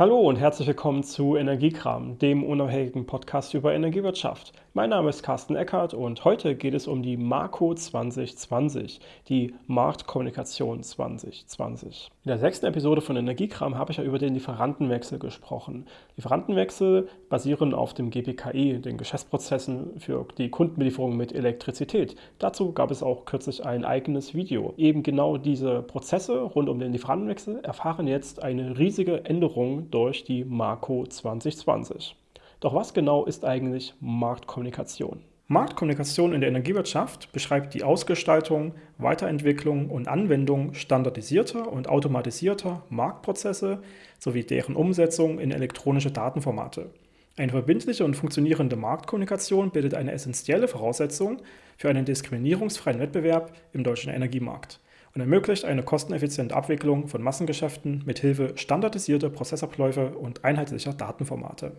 Hallo und herzlich willkommen zu Energiekram, dem unabhängigen Podcast über Energiewirtschaft. Mein Name ist Carsten Eckert und heute geht es um die Marco 2020, die Marktkommunikation 2020. In der sechsten Episode von Energiekram habe ich ja über den Lieferantenwechsel gesprochen. Lieferantenwechsel basieren auf dem GPKI, den Geschäftsprozessen für die Kundenbelieferung mit Elektrizität. Dazu gab es auch kürzlich ein eigenes Video. Eben genau diese Prozesse rund um den Lieferantenwechsel erfahren jetzt eine riesige Änderung durch die Marco 2020. Doch was genau ist eigentlich Marktkommunikation? Marktkommunikation in der Energiewirtschaft beschreibt die Ausgestaltung, Weiterentwicklung und Anwendung standardisierter und automatisierter Marktprozesse sowie deren Umsetzung in elektronische Datenformate. Eine verbindliche und funktionierende Marktkommunikation bildet eine essentielle Voraussetzung für einen diskriminierungsfreien Wettbewerb im deutschen Energiemarkt und ermöglicht eine kosteneffiziente Abwicklung von Massengeschäften mit Hilfe standardisierter Prozessabläufe und einheitlicher Datenformate.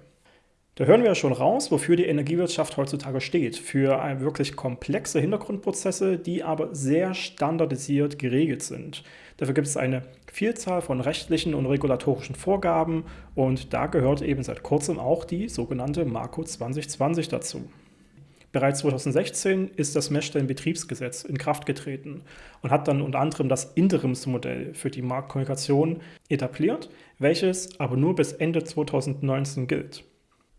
Da hören wir ja schon raus, wofür die Energiewirtschaft heutzutage steht. Für wirklich komplexe Hintergrundprozesse, die aber sehr standardisiert geregelt sind. Dafür gibt es eine Vielzahl von rechtlichen und regulatorischen Vorgaben und da gehört eben seit kurzem auch die sogenannte Marco 2020 dazu. Bereits 2016 ist das Messstellenbetriebsgesetz in Kraft getreten und hat dann unter anderem das Interimsmodell für die Marktkommunikation etabliert, welches aber nur bis Ende 2019 gilt.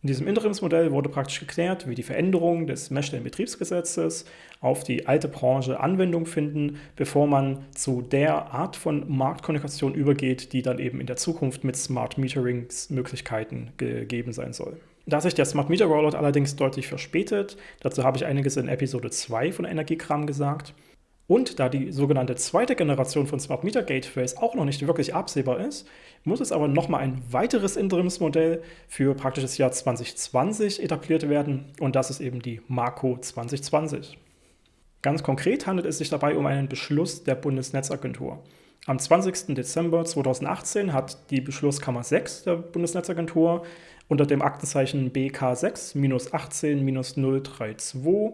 In diesem Interimsmodell wurde praktisch geklärt, wie die Veränderungen des Messstellenbetriebsgesetzes auf die alte Branche Anwendung finden, bevor man zu der Art von Marktkommunikation übergeht, die dann eben in der Zukunft mit Smart Meterings Möglichkeiten gegeben sein soll. Da sich der Smart Meter Rollout allerdings deutlich verspätet, dazu habe ich einiges in Episode 2 von Energiekram gesagt, und da die sogenannte zweite Generation von Smart Meter Gateways auch noch nicht wirklich absehbar ist, muss es aber nochmal ein weiteres Interimsmodell für praktisch das Jahr 2020 etabliert werden und das ist eben die Marco 2020. Ganz konkret handelt es sich dabei um einen Beschluss der Bundesnetzagentur. Am 20. Dezember 2018 hat die Beschlusskammer 6 der Bundesnetzagentur unter dem Aktenzeichen BK6-18-032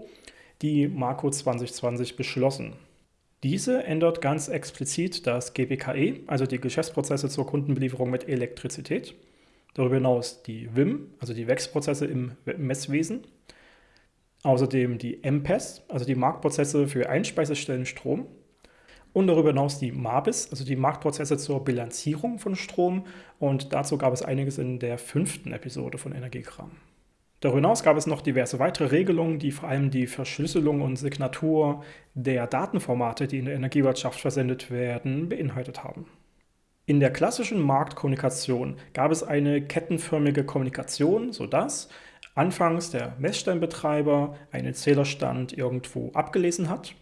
die Marco 2020 beschlossen. Diese ändert ganz explizit das GBKE, also die Geschäftsprozesse zur Kundenbelieferung mit Elektrizität. Darüber hinaus die WIM, also die Wechselprozesse im Messwesen. Außerdem die MPES, also die Marktprozesse für Einspeisestellen Strom. Und darüber hinaus die MABIS, also die Marktprozesse zur Bilanzierung von Strom. Und dazu gab es einiges in der fünften Episode von Energiekram. Darüber hinaus gab es noch diverse weitere Regelungen, die vor allem die Verschlüsselung und Signatur der Datenformate, die in der Energiewirtschaft versendet werden, beinhaltet haben. In der klassischen Marktkommunikation gab es eine kettenförmige Kommunikation, sodass anfangs der Messstellenbetreiber einen Zählerstand irgendwo abgelesen hat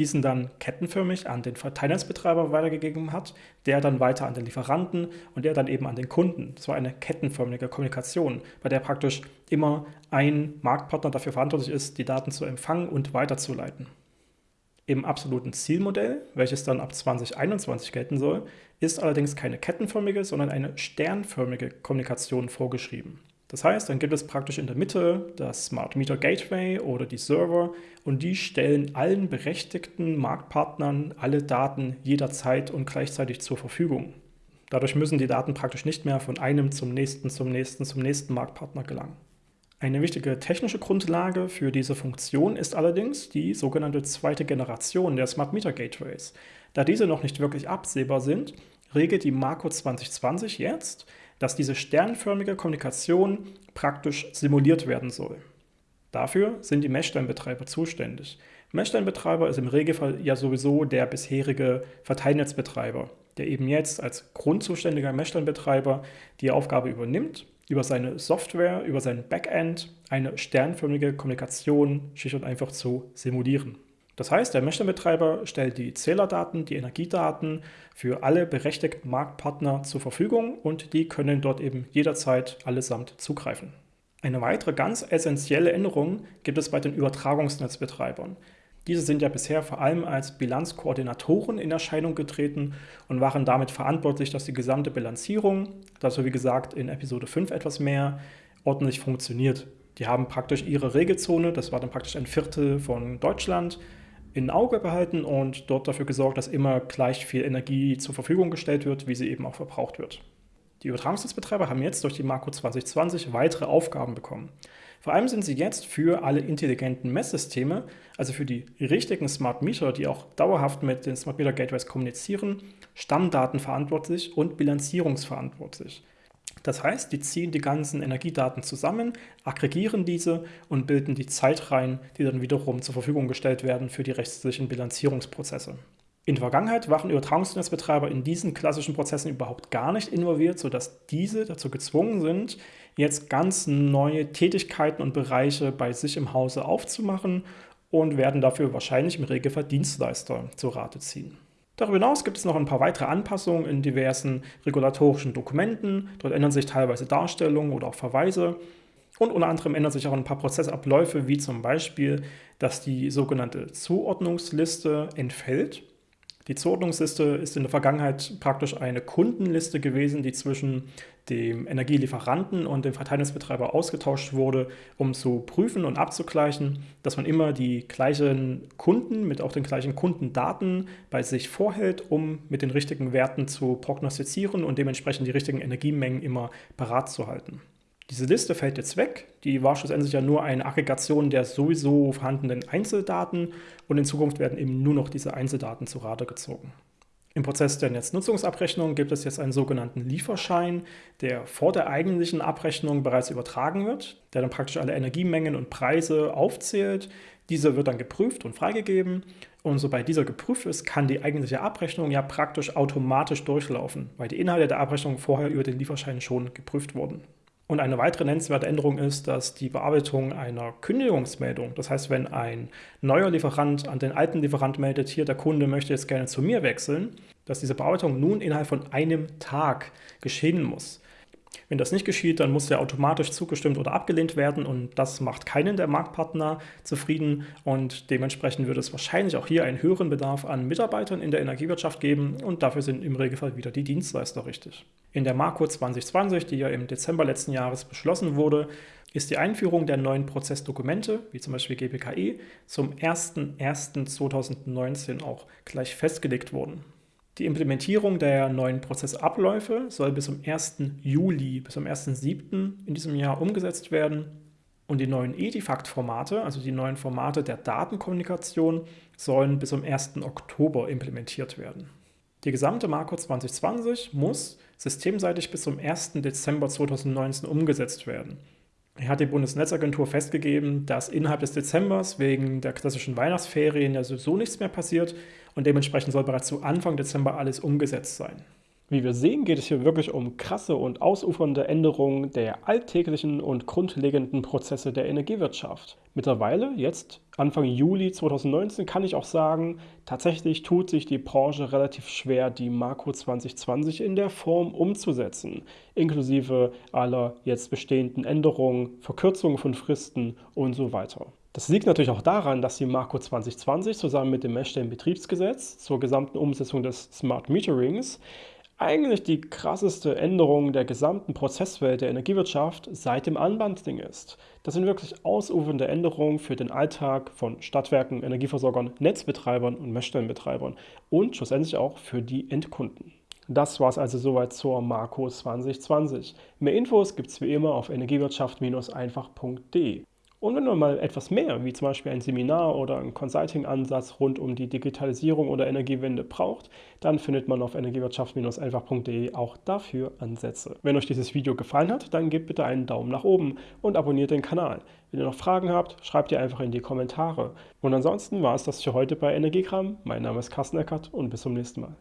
diesen dann kettenförmig an den Verteilnetzbetreiber weitergegeben hat, der dann weiter an den Lieferanten und der dann eben an den Kunden. Das war eine kettenförmige Kommunikation, bei der praktisch immer ein Marktpartner dafür verantwortlich ist, die Daten zu empfangen und weiterzuleiten. Im absoluten Zielmodell, welches dann ab 2021 gelten soll, ist allerdings keine kettenförmige, sondern eine sternförmige Kommunikation vorgeschrieben. Das heißt, dann gibt es praktisch in der Mitte das Smart Meter Gateway oder die Server und die stellen allen berechtigten Marktpartnern alle Daten jederzeit und gleichzeitig zur Verfügung. Dadurch müssen die Daten praktisch nicht mehr von einem zum nächsten, zum nächsten, zum nächsten Marktpartner gelangen. Eine wichtige technische Grundlage für diese Funktion ist allerdings die sogenannte zweite Generation der Smart Meter Gateways. Da diese noch nicht wirklich absehbar sind, regelt die Marco 2020 jetzt, dass diese sternförmige Kommunikation praktisch simuliert werden soll. Dafür sind die Messsteinbetreiber zuständig. Messsteinbetreiber ist im Regelfall ja sowieso der bisherige Verteilnetzbetreiber, der eben jetzt als grundzuständiger Messsteinbetreiber die Aufgabe übernimmt, über seine Software, über sein Backend eine sternförmige Kommunikation schlicht und einfach zu simulieren. Das heißt, der Messstellenbetreiber stellt die Zählerdaten, die Energiedaten für alle berechtigten Marktpartner zur Verfügung und die können dort eben jederzeit allesamt zugreifen. Eine weitere ganz essentielle Änderung gibt es bei den Übertragungsnetzbetreibern. Diese sind ja bisher vor allem als Bilanzkoordinatoren in Erscheinung getreten und waren damit verantwortlich, dass die gesamte Bilanzierung, dazu wie gesagt in Episode 5 etwas mehr, ordentlich funktioniert. Die haben praktisch ihre Regelzone, das war dann praktisch ein Viertel von Deutschland, in Auge behalten und dort dafür gesorgt, dass immer gleich viel Energie zur Verfügung gestellt wird, wie sie eben auch verbraucht wird. Die Übertragungsnetzbetreiber haben jetzt durch die Marco 2020 weitere Aufgaben bekommen. Vor allem sind sie jetzt für alle intelligenten Messsysteme, also für die richtigen Smart Meter, die auch dauerhaft mit den Smart Meter Gateways kommunizieren, Stammdaten verantwortlich und bilanzierungsverantwortlich. Das heißt, die ziehen die ganzen Energiedaten zusammen, aggregieren diese und bilden die Zeitreihen, die dann wiederum zur Verfügung gestellt werden für die rechtlichen Bilanzierungsprozesse. In der Vergangenheit waren Übertragungsnetzbetreiber in diesen klassischen Prozessen überhaupt gar nicht involviert, sodass diese dazu gezwungen sind, jetzt ganz neue Tätigkeiten und Bereiche bei sich im Hause aufzumachen und werden dafür wahrscheinlich im Regelfall Dienstleister zu Rate ziehen. Darüber hinaus gibt es noch ein paar weitere Anpassungen in diversen regulatorischen Dokumenten. Dort ändern sich teilweise Darstellungen oder auch Verweise. Und unter anderem ändern sich auch ein paar Prozessabläufe, wie zum Beispiel, dass die sogenannte Zuordnungsliste entfällt. Die Zuordnungsliste ist in der Vergangenheit praktisch eine Kundenliste gewesen, die zwischen dem Energielieferanten und dem Verteilungsbetreiber ausgetauscht wurde, um zu prüfen und abzugleichen, dass man immer die gleichen Kunden mit auch den gleichen Kundendaten bei sich vorhält, um mit den richtigen Werten zu prognostizieren und dementsprechend die richtigen Energiemengen immer parat zu halten. Diese Liste fällt jetzt weg. Die war schlussendlich ja nur eine Aggregation der sowieso vorhandenen Einzeldaten und in Zukunft werden eben nur noch diese Einzeldaten zu Rate gezogen. Im Prozess der Netznutzungsabrechnung gibt es jetzt einen sogenannten Lieferschein, der vor der eigentlichen Abrechnung bereits übertragen wird, der dann praktisch alle Energiemengen und Preise aufzählt. Dieser wird dann geprüft und freigegeben und sobald dieser geprüft ist, kann die eigentliche Abrechnung ja praktisch automatisch durchlaufen, weil die Inhalte der Abrechnung vorher über den Lieferschein schon geprüft wurden. Und eine weitere nennenswerte Änderung ist, dass die Bearbeitung einer Kündigungsmeldung, das heißt, wenn ein neuer Lieferant an den alten Lieferant meldet, hier der Kunde möchte jetzt gerne zu mir wechseln, dass diese Bearbeitung nun innerhalb von einem Tag geschehen muss. Wenn das nicht geschieht, dann muss der automatisch zugestimmt oder abgelehnt werden und das macht keinen der Marktpartner zufrieden und dementsprechend wird es wahrscheinlich auch hier einen höheren Bedarf an Mitarbeitern in der Energiewirtschaft geben und dafür sind im Regelfall wieder die Dienstleister richtig. In der Marco 2020, die ja im Dezember letzten Jahres beschlossen wurde, ist die Einführung der neuen Prozessdokumente, wie zum Beispiel GPKE, zum 01.01.2019 auch gleich festgelegt worden. Die Implementierung der neuen Prozessabläufe soll bis zum 1. Juli, bis zum 1.7. in diesem Jahr umgesetzt werden. Und die neuen Edifact-Formate, also die neuen Formate der Datenkommunikation, sollen bis zum 1. Oktober implementiert werden. Die gesamte Marco 2020 muss systemseitig bis zum 1. Dezember 2019 umgesetzt werden. Hat die Bundesnetzagentur festgegeben, dass innerhalb des Dezembers wegen der klassischen Weihnachtsferien ja sowieso nichts mehr passiert und dementsprechend soll bereits zu Anfang Dezember alles umgesetzt sein. Wie wir sehen, geht es hier wirklich um krasse und ausufernde Änderungen der alltäglichen und grundlegenden Prozesse der Energiewirtschaft. Mittlerweile, jetzt Anfang Juli 2019, kann ich auch sagen, tatsächlich tut sich die Branche relativ schwer, die Marco 2020 in der Form umzusetzen, inklusive aller jetzt bestehenden Änderungen, Verkürzungen von Fristen und so weiter. Das liegt natürlich auch daran, dass die Marco 2020 zusammen mit dem Messstellenbetriebsgesetz zur gesamten Umsetzung des Smart Meterings eigentlich die krasseste Änderung der gesamten Prozesswelt der Energiewirtschaft seit dem Unbundling ist. Das sind wirklich ausufernde Änderungen für den Alltag von Stadtwerken, Energieversorgern, Netzbetreibern und Messstellenbetreibern und schlussendlich auch für die Endkunden. Das war es also soweit zur Marco 2020. Mehr Infos gibt es wie immer auf energiewirtschaft-einfach.de. Und wenn man mal etwas mehr, wie zum Beispiel ein Seminar oder ein Consulting-Ansatz rund um die Digitalisierung oder Energiewende braucht, dann findet man auf energiewirtschaft-einfach.de auch dafür Ansätze. Wenn euch dieses Video gefallen hat, dann gebt bitte einen Daumen nach oben und abonniert den Kanal. Wenn ihr noch Fragen habt, schreibt ihr einfach in die Kommentare. Und ansonsten war es das für heute bei Energiegramm. Mein Name ist Carsten Eckert und bis zum nächsten Mal.